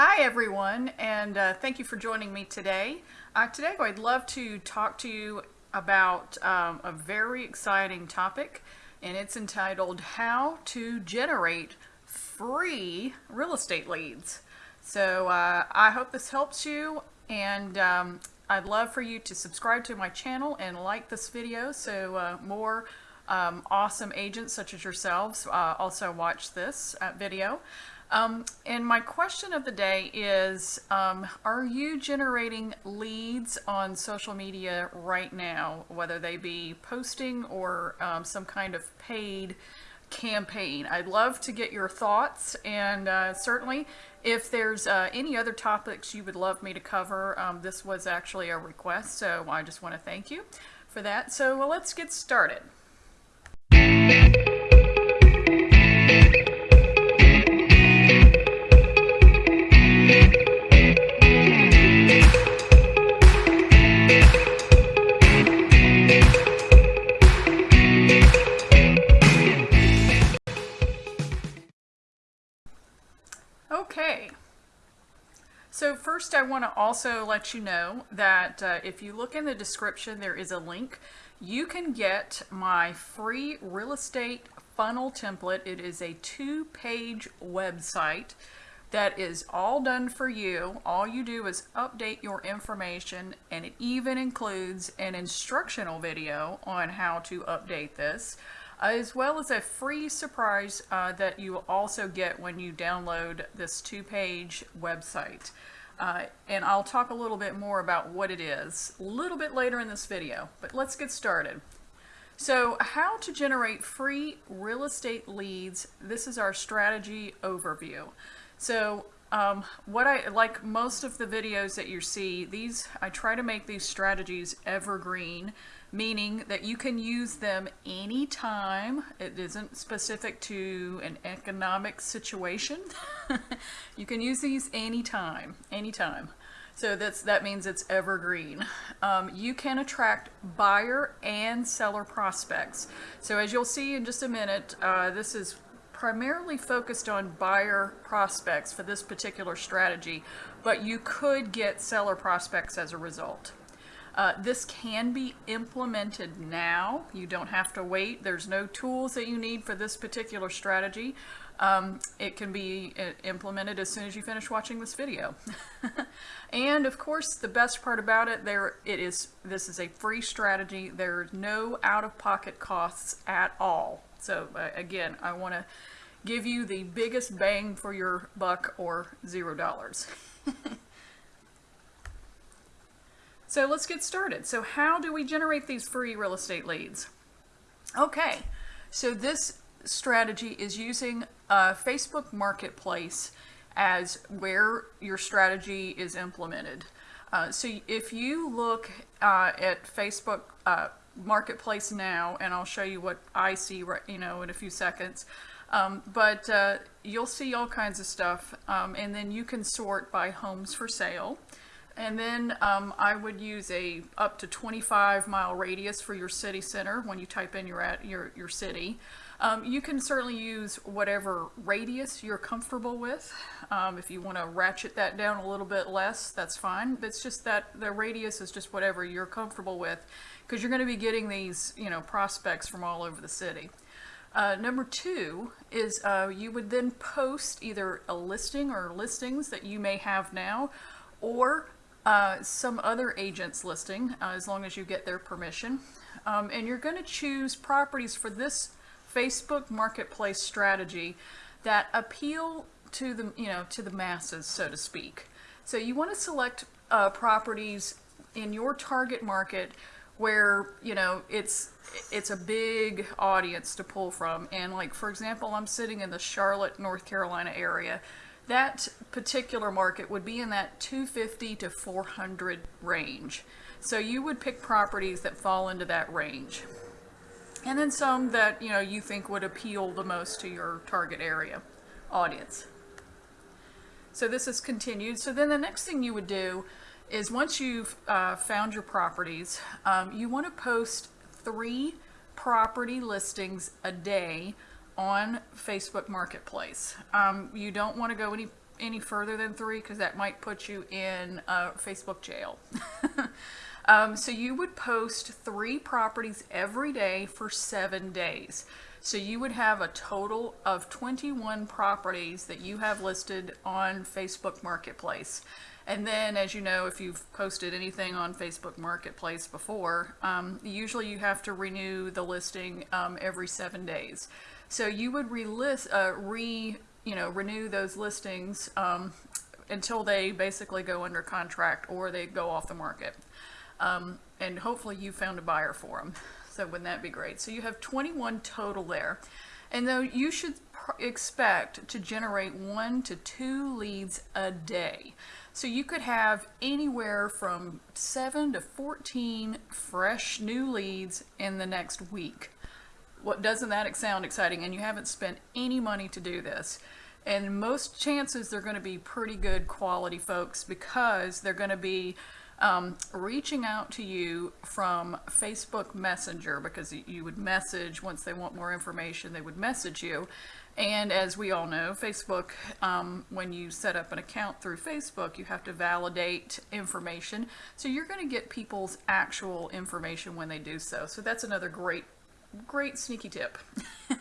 Hi everyone and uh, thank you for joining me today. Uh, today I'd love to talk to you about um, a very exciting topic and it's entitled How to Generate Free Real Estate Leads. So uh, I hope this helps you and um, I'd love for you to subscribe to my channel and like this video so uh, more um, awesome agents such as yourselves uh, also watch this uh, video. Um, and my question of the day is, um, are you generating leads on social media right now, whether they be posting or um, some kind of paid campaign? I'd love to get your thoughts and uh, certainly if there's uh, any other topics you would love me to cover, um, this was actually a request, so I just want to thank you for that. So well, let's get started. Want to also let you know that uh, if you look in the description, there is a link. You can get my free real estate funnel template. It is a two-page website that is all done for you. All you do is update your information and it even includes an instructional video on how to update this as well as a free surprise uh, that you will also get when you download this two-page website. Uh, and I'll talk a little bit more about what it is a little bit later in this video, but let's get started. So how to generate free real estate leads. This is our strategy overview. So um, what I like most of the videos that you see, these I try to make these strategies evergreen meaning that you can use them anytime. It isn't specific to an economic situation. you can use these anytime, anytime. So that's that means it's evergreen. Um, you can attract buyer and seller prospects. So as you'll see in just a minute, uh, this is primarily focused on buyer prospects for this particular strategy, but you could get seller prospects as a result. Uh, this can be implemented now. You don't have to wait. There's no tools that you need for this particular strategy. Um, it can be uh, implemented as soon as you finish watching this video. and of course, the best part about it, there it is. This is a free strategy. There's no out-of-pocket costs at all. So uh, again, I want to give you the biggest bang for your buck or zero dollars. So let's get started. So how do we generate these free real estate leads? Okay, so this strategy is using Facebook Marketplace as where your strategy is implemented. Uh, so if you look uh, at Facebook uh, Marketplace now, and I'll show you what I see right, you know, in a few seconds, um, but uh, you'll see all kinds of stuff, um, and then you can sort by homes for sale. And then um, I would use a up to 25 mile radius for your city center when you type in your, at, your, your city. Um, you can certainly use whatever radius you're comfortable with. Um, if you want to ratchet that down a little bit less, that's fine. But it's just that the radius is just whatever you're comfortable with because you're going to be getting these, you know, prospects from all over the city. Uh, number two is uh, you would then post either a listing or listings that you may have now or uh, some other agents listing, uh, as long as you get their permission. Um, and you're going to choose properties for this Facebook marketplace strategy that appeal to the, you know, to the masses, so to speak. So you want to select uh, properties in your target market where, you know, it's it's a big audience to pull from. And like, for example, I'm sitting in the Charlotte, North Carolina area that particular market would be in that 250 to 400 range. So you would pick properties that fall into that range. And then some that you know you think would appeal the most to your target area audience. So this is continued. So then the next thing you would do is once you've uh, found your properties, um, you want to post three property listings a day on Facebook Marketplace. Um, you don't want to go any any further than three because that might put you in Facebook jail. um, so you would post three properties every day for seven days. So you would have a total of 21 properties that you have listed on Facebook Marketplace. And then, as you know, if you've posted anything on Facebook Marketplace before, um, usually you have to renew the listing um, every seven days. So you would relist, uh, re, you know, renew those listings um, until they basically go under contract or they go off the market. Um, and hopefully you found a buyer for them. So wouldn't that be great? So you have 21 total there. And though you should expect to generate one to two leads a day. So you could have anywhere from 7 to 14 fresh new leads in the next week. What doesn't that sound exciting? And you haven't spent any money to do this. And most chances they're going to be pretty good quality folks because they're going to be um, reaching out to you from Facebook Messenger because you would message once they want more information, they would message you. And as we all know, Facebook, um, when you set up an account through Facebook, you have to validate information. So you're going to get people's actual information when they do so. So that's another great, great sneaky tip.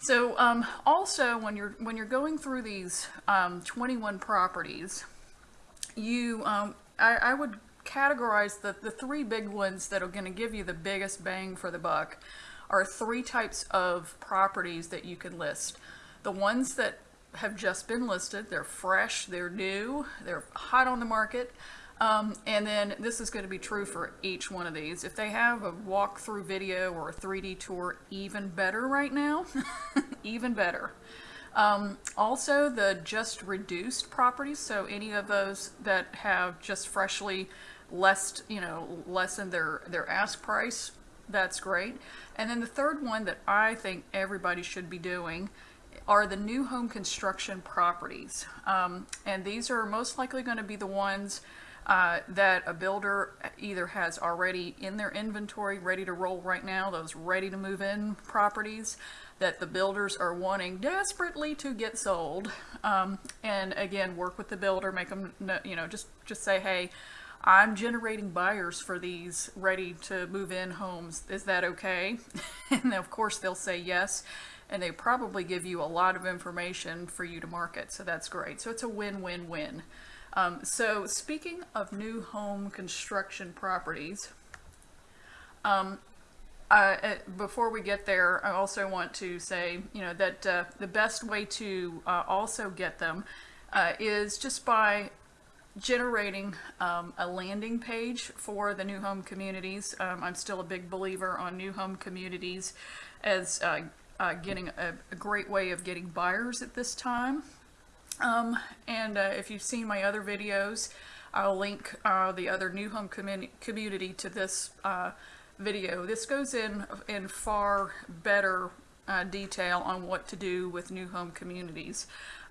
so um, also when you're when you're going through these um, 21 properties, you um, I, I would categorize the, the three big ones that are going to give you the biggest bang for the buck are three types of properties that you can list. The ones that have just been listed, they're fresh, they're new, they're hot on the market. Um, and then this is going to be true for each one of these. If they have a walkthrough video or a 3D tour, even better right now, even better. Um, also, the just reduced properties, so any of those that have just freshly less, you know, lessened their, their ask price, that's great. And then the third one that I think everybody should be doing are the new home construction properties. Um, and these are most likely going to be the ones uh, that a builder either has already in their inventory ready to roll right now, those ready to move in properties that the builders are wanting desperately to get sold. Um, and again, work with the builder, make them, you know, just, just say, hey, I'm generating buyers for these ready to move in homes. Is that okay? and of course they'll say yes. And they probably give you a lot of information for you to market. So that's great. So it's a win-win-win. Um, so speaking of new home construction properties, um, uh, uh, before we get there, I also want to say, you know, that uh, the best way to uh, also get them uh, is just by generating um, a landing page for the new home communities. Um, I'm still a big believer on new home communities as uh, getting a, a, great way of getting buyers at this time. Um, and if you've seen my other videos, I'll link the other new home community to this video. This goes in in far better uh, detail on what to do with new home communities.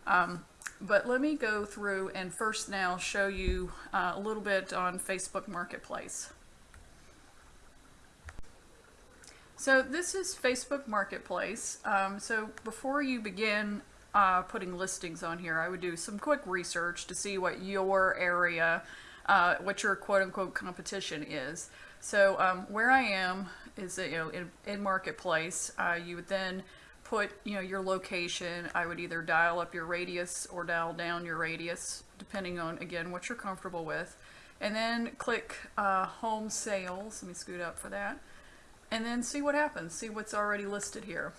Um, but let me go through and first now show you uh, a little bit on Facebook Marketplace. So this is Facebook Marketplace. Um, so before you begin uh, putting listings on here, I would do some quick research to see what your area, uh, what your quote-unquote competition is. So um, where I am is you know in, in marketplace. Uh, you would then put you know your location. I would either dial up your radius or dial down your radius, depending on again what you're comfortable with, and then click uh, home sales. Let me scoot up for that, and then see what happens. See what's already listed here.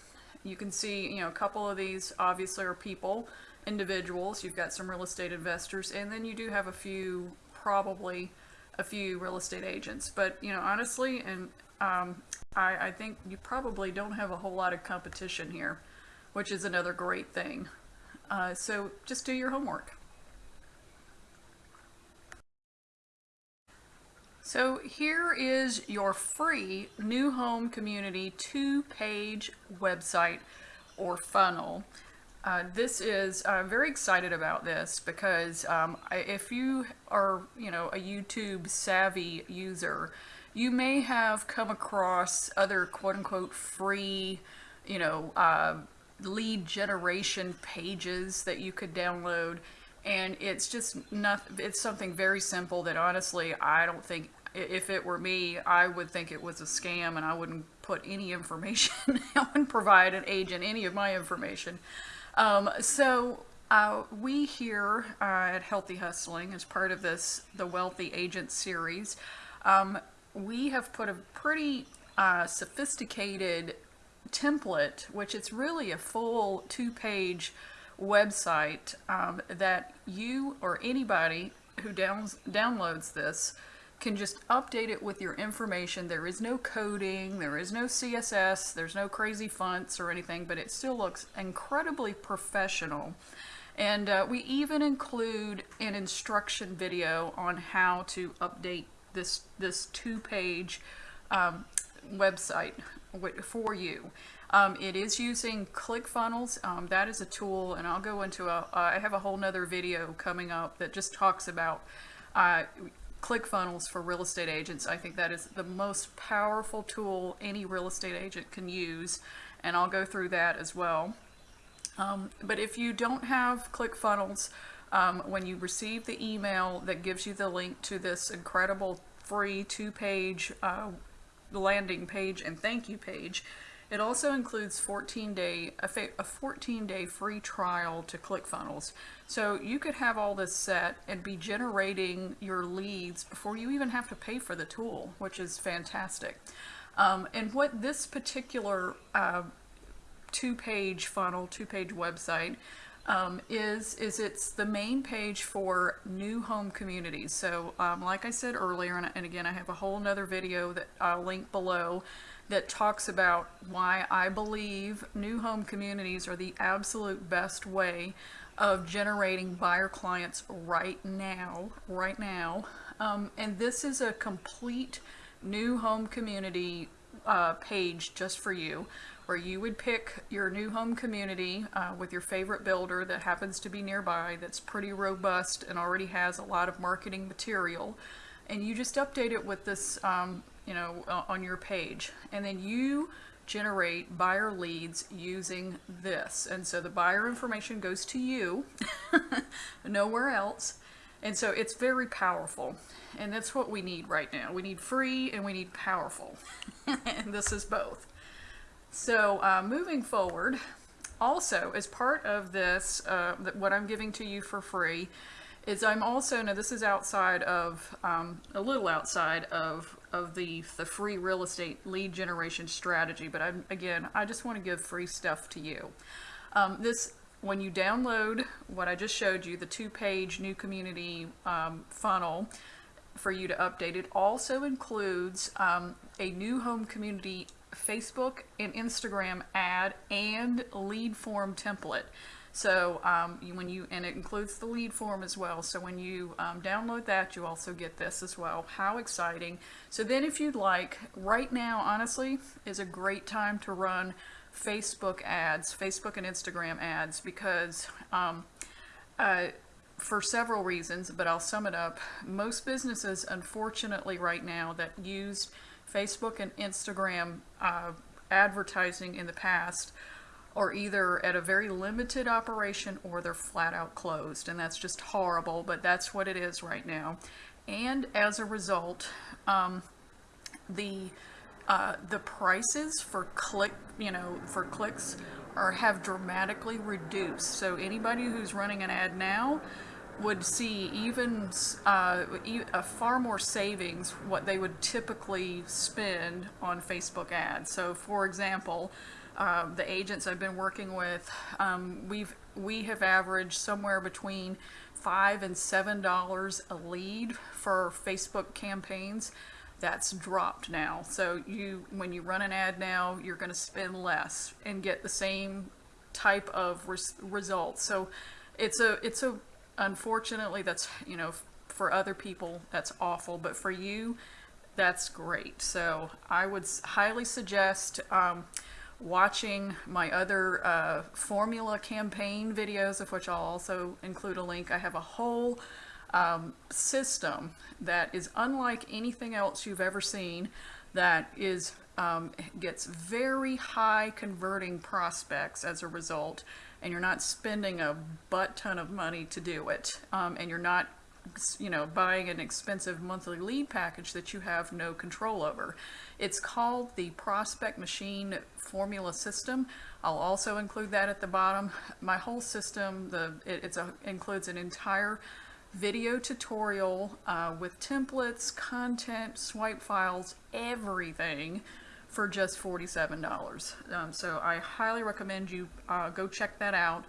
You can see you know a couple of these obviously are people, individuals. You've got some real estate investors, and then you do have a few probably a few real estate agents. But, you know, honestly, and um, I, I think you probably don't have a whole lot of competition here, which is another great thing. Uh, so just do your homework. So here is your free new home community two-page website or funnel. Uh, this is, I'm very excited about this because um, if you are, you know, a YouTube savvy user, you may have come across other quote unquote free, you know, uh, lead generation pages that you could download. And it's just not, it's something very simple that honestly, I don't think, if it were me, I would think it was a scam and I wouldn't put any information, I wouldn't provide an agent any of my information. Um, so uh, we here uh, at Healthy Hustling, as part of this, the Wealthy Agent series, um, we have put a pretty uh, sophisticated template, which it's really a full two-page website um, that you or anybody who downs, downloads this can just update it with your information. There is no coding, there is no CSS, there's no crazy fonts or anything, but it still looks incredibly professional. And uh, we even include an instruction video on how to update this this two-page um, website for you. Um, it is using ClickFunnels. Um, that is a tool, and I'll go into a. I have a whole nother video coming up that just talks about uh, ClickFunnels for real estate agents. I think that is the most powerful tool any real estate agent can use, and I'll go through that as well. Um, but if you don't have ClickFunnels, um, when you receive the email that gives you the link to this incredible free two-page uh, landing page and thank you page, it also includes 14 day a, a 14 day free trial to ClickFunnels. So you could have all this set and be generating your leads before you even have to pay for the tool, which is fantastic. Um, and what this particular uh, two-page funnel, two-page website um, is is it's the main page for new home communities. So um, like I said earlier, and, and again I have a whole nother video that I'll link below that talks about why I believe new home communities are the absolute best way of generating buyer clients right now, right now. Um, and this is a complete new home community uh, page just for you where you would pick your new home community uh, with your favorite builder that happens to be nearby that's pretty robust and already has a lot of marketing material and you just update it with this um, you know uh, on your page. And then you generate buyer leads using this. And so the buyer information goes to you nowhere else. And so it's very powerful. And that's what we need right now. We need free and we need powerful. And this is both. So uh, moving forward, also as part of this, uh, what I'm giving to you for free, is I'm also now this is outside of um, a little outside of of the the free real estate lead generation strategy, but I'm again I just want to give free stuff to you. Um, this when you download what I just showed you, the two-page new community um, funnel for you to update, it also includes um, a new home community Facebook and Instagram ad and lead form template. So um, you, when you and it includes the lead form as well. So when you um, download that, you also get this as well. How exciting! So then, if you'd like, right now, honestly, is a great time to run Facebook ads, Facebook and Instagram ads, because um, uh, for several reasons, but I'll sum it up. Most businesses, unfortunately, right now that use Facebook and Instagram uh, advertising in the past are either at a very limited operation or they're flat out closed. And that's just horrible, but that's what it is right now. And as a result, um, the uh, the prices for click, you know, for clicks are have dramatically reduced. So anybody who's running an ad now would see even uh, a far more savings what they would typically spend on Facebook ads. So, for example, uh, the agents I've been working with, um, we've we have averaged somewhere between five and seven dollars a lead for Facebook campaigns that's dropped now. So you, when you run an ad now, you're going to spend less and get the same type of res- results. So it's a, it's a, unfortunately, that's you know, for other people that's awful, but for you, that's great. So I would highly suggest um, watching my other uh, formula campaign videos, of which I'll also include a link. I have a whole um, system that is unlike anything else you've ever seen that is um, gets very high converting prospects as a result, and you're not spending a butt ton of money to do it, um, and you're not you know, buying an expensive monthly lead package that you have no control over. It's called the Prospect Machine Formula System. I'll also include that at the bottom. My whole system, the it it's a, includes an entire video tutorial uh, with templates, content, swipe files, everything for just $47. Um, so I highly recommend you uh, go check that out.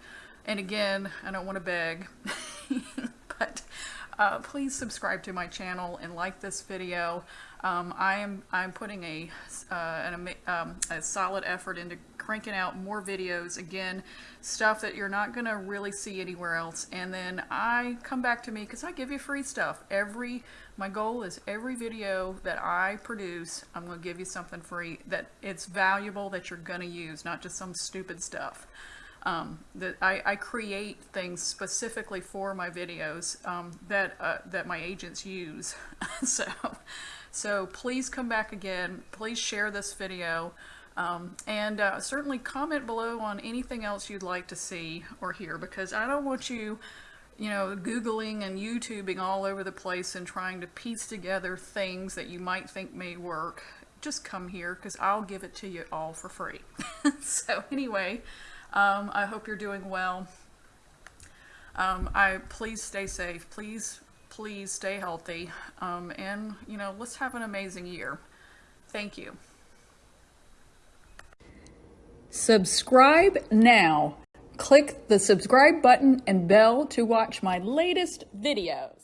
And again, I don't want to beg, but uh, please subscribe to my channel and like this video. Um, I am I'm putting a, uh, an, um, a solid effort into cranking out more videos. Again, stuff that you're not going to really see anywhere else. And then I come back to me because I give you free stuff. Every My goal is every video that I produce, I'm going to give you something free that it's valuable that you're going to use, not just some stupid stuff um, that I, I, create things specifically for my videos um, that uh, that my agents use. so, so please come back again. Please share this video. Um, and uh, certainly comment below on anything else you'd like to see or hear because I don't want you you know, Googling and YouTubing all over the place and trying to piece together things that you might think may work. Just come here because I'll give it to you all for free. so anyway, um, I hope you're doing well. Um, I please stay safe. Please, please stay healthy. Um, and you know, let's have an amazing year. Thank you. Subscribe now. Click the subscribe button and bell to watch my latest videos.